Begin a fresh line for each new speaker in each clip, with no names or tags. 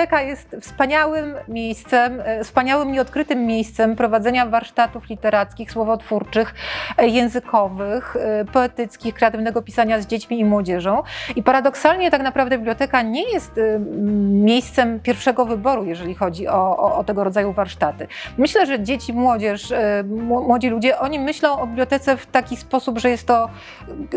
biblioteka jest wspaniałym miejscem, e, wspaniałym nieodkrytym miejscem prowadzenia warsztatów literackich, słowotwórczych, e, językowych, e, poetyckich, kreatywnego pisania z dziećmi i młodzieżą. I paradoksalnie tak naprawdę biblioteka nie jest miejscem pierwszego wyboru, jeżeli chodzi o, o, o tego rodzaju warsztaty. Myślę, że dzieci, młodzież, mł- młodzi ludzie, oni myślą o bibliotece w taki sposób, że jest to,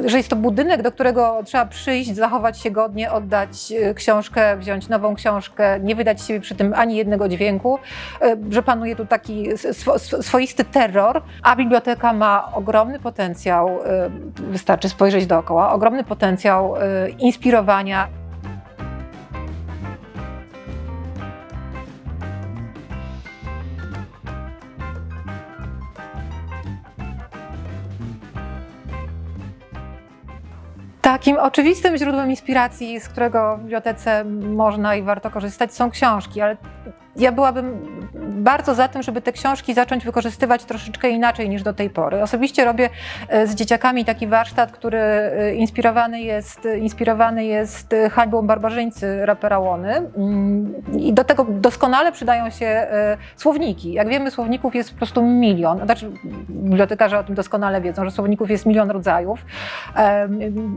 że jest to budynek, do którego trzeba przyjść, zachować się godnie, oddać książkę, wziąć nową książkę, nie wydać siebie przy tym ani jednego dźwięku, e, że panuje tu taki swo, swo- swoisty terror, a biblioteka ma ogromny potencjał, e, wystarczy spojrzeć dookoła, ogromny potencjał e, inspirowania, Takim oczywistym źródłem inspiracji, z którego w bibliotece można i warto korzystać, są książki, ale ja byłabym bardzo za tym, żeby te książki zacząć wykorzystywać troszeczkę inaczej niż do tej pory. Osobiście robię e, z dzieciakami taki warsztat, który e, inspirowany jest, inspirowany jest e, hańbą barbarzyńcy rapera Łony. Mm, I do tego doskonale przydają się słowniki. Jak wiemy, słowników jest po prostu milion. Znaczy, bibliotekarze o tym doskonale wiedzą, że słowników jest milion rodzajów,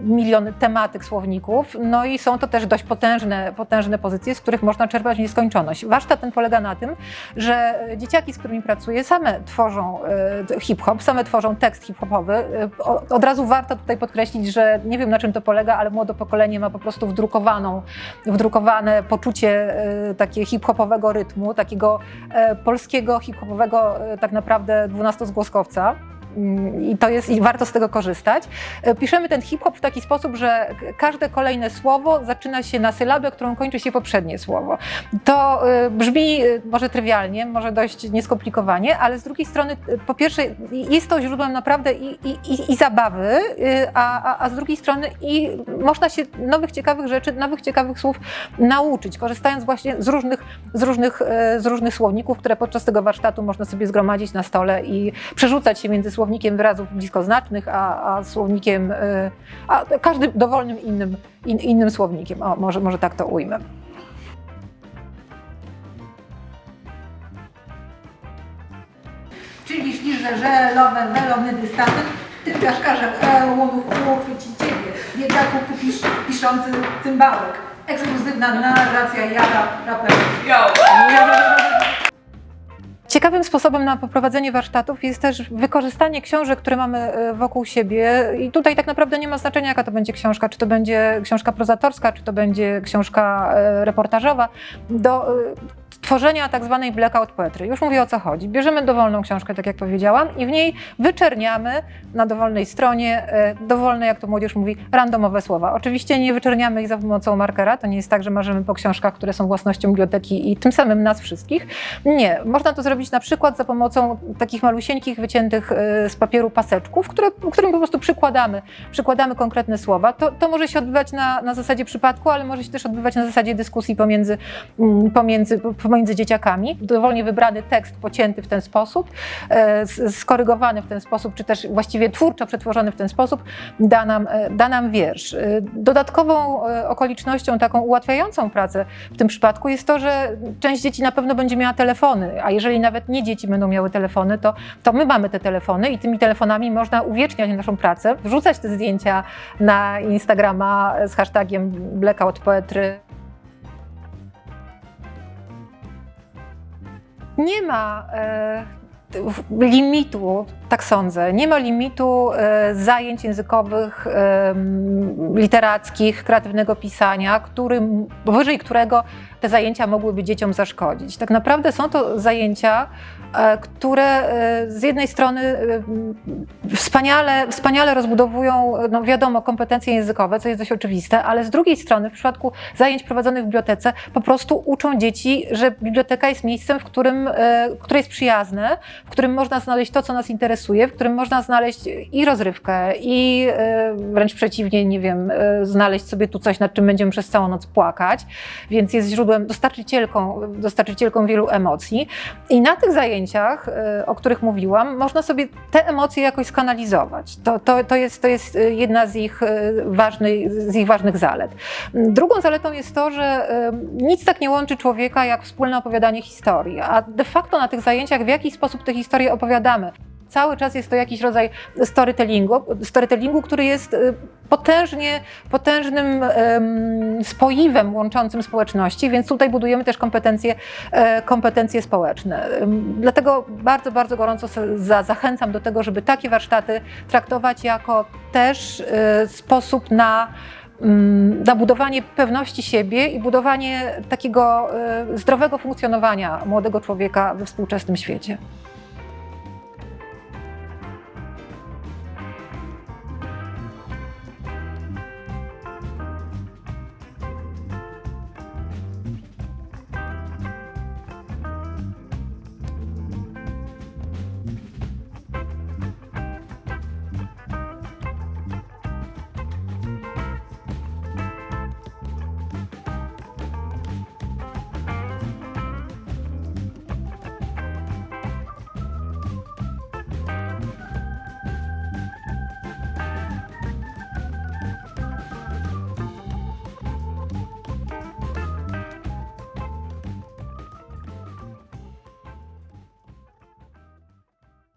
milion tematyk słowników. No i są to też dość potężne, potężne pozycje, z których można czerpać nieskończoność. Warsztat ten polega na tym, że dzieciaki, z którymi pracuję, same tworzą e, hip-hop, same tworzą tekst hip-hopowy. E, Od razu warto tutaj podkreślić, że nie wiem na czym to polega, ale młode pokolenie ma po prostu wdrukowaną, wdrukowane poczucie e, takie hip-hopowego rytmu, takiego polskiego hip-hopowego tak naprawdę dwunastozgłoskowca. I to jest, i warto z tego korzystać. E, Piszemy ten hip-hop w taki sposób, że każde kolejne słowo zaczyna się na sylabę, którą kończy się poprzednie słowo. To e, brzmi e, może trywialnie, może dość nieskomplikowanie, ale z drugiej strony, po pierwsze, jest to źródłem naprawdę i, i, i, zabawy, a, a, a z drugiej strony i można się nowych ciekawych rzeczy, nowych ciekawych słów nauczyć, korzystając właśnie z różnych, z różnych, z różnych słowników, które podczas tego warsztatu można sobie zgromadzić na stole i przerzucać się między słownikiem wyrazów bliskoznacznych, a, a słownikiem, e, a każdym dowolnym innym, in, innym słownikiem. O, może, może tak to ujmę.
Czyli śliże, że lowę, welony dystawy, ty piaszkarze, e, łomu, chwyci ciebie, biedaku kupisz piszący cymbałek. Ekskluzywna narracja jara raperów.
Ciekawym sposobem na poprowadzenie warsztatów jest też wykorzystanie książek, które mamy e, wokół siebie. I tutaj tak naprawdę nie ma znaczenia, jaka to będzie książka, czy to będzie książka prozatorska, czy to będzie książka e, reportażowa, do e, tworzenia tak zwanej blackout poetry. Już mówię o co chodzi. Bierzemy dowolną książkę, tak jak powiedziałam, i w niej wyczerniamy na dowolnej stronie e, dowolne, jak to młodzież mówi, randomowe słowa. Oczywiście nie wyczerniamy ich za pomocą markera. To nie jest tak, że marzymy po książkach, które są własnością biblioteki i tym samym nas wszystkich. Nie, można to zrobić na przykład za pomocą takich malusieńkich, wyciętych e, z papieru paseczków, które, którym po prostu przykładamy, przykładamy konkretne słowa. To, to może się odbywać na, na zasadzie przypadku, ale może się też odbywać na zasadzie dyskusji pomiędzy, mm, pomiędzy, pomiędzy dzieciakami. Dowolnie wybrany tekst pocięty w ten sposób, e, skorygowany w ten sposób, czy też właściwie twórczo przetworzony w ten sposób, da nam, e, da nam wiersz. E, Dodatkową okolicznością taką ułatwiającą pracę w tym przypadku jest to, że część dzieci na pewno będzie miała telefony, a jeżeli nawet nie dzieci będą miały telefony, to, to my mamy te telefony i tymi telefonami można uwieczniać naszą pracę, wrzucać te zdjęcia na Instagrama z hashtagiem Blackout Poetry. Nie ma e, limitu, tak sądzę, nie ma limitu e, zajęć językowych, literackich, kreatywnego pisania, którym, powyżej którego te zajęcia mogłyby dzieciom zaszkodzić. Tak naprawdę są to zajęcia, e, które e, z jednej strony e, wspaniale, wspaniale rozbudowują, no wiadomo, kompetencje językowe, co jest dość oczywiste, ale z drugiej strony w przypadku zajęć prowadzonych w bibliotece po prostu uczą dzieci, że biblioteka jest miejscem, w którym, które jest przyjazne, w którym można znaleźć to, co nas interesuje, w którym można znaleźć i rozrywkę, i wręcz przeciwnie, nie wiem, znaleźć sobie tu coś, nad czym będziemy przez całą noc płakać, więc jest źródłem byłem dostarczycielką, dostarczycielką wielu emocji. I na tych zajęciach, e, o których mówiłam, można sobie te emocje jakoś skanalizować. To, to, to, jest, to jest e, jedna z ich, e, ważnej, z ich ważnych zalet. Drugą zaletą jest to, że nic tak nie łączy człowieka jak wspólne opowiadanie historii, a de facto na tych zajęciach w jakiś sposób te historie opowiadamy. Cały czas jest to jakiś rodzaj storytellingu, storytellingu który jest e, potężnie, potężnym em, spoiwem łączącym społeczności, więc tutaj budujemy też kompetencje, e, kompetencje społeczne. Dlatego bardzo, bardzo gorąco zachęcam do tego, żeby takie warsztaty traktować jako też e, sposób na mm, na budowanie pewności siebie i budowanie takiego e, zdrowego funkcjonowania młodego człowieka we współczesnym świecie.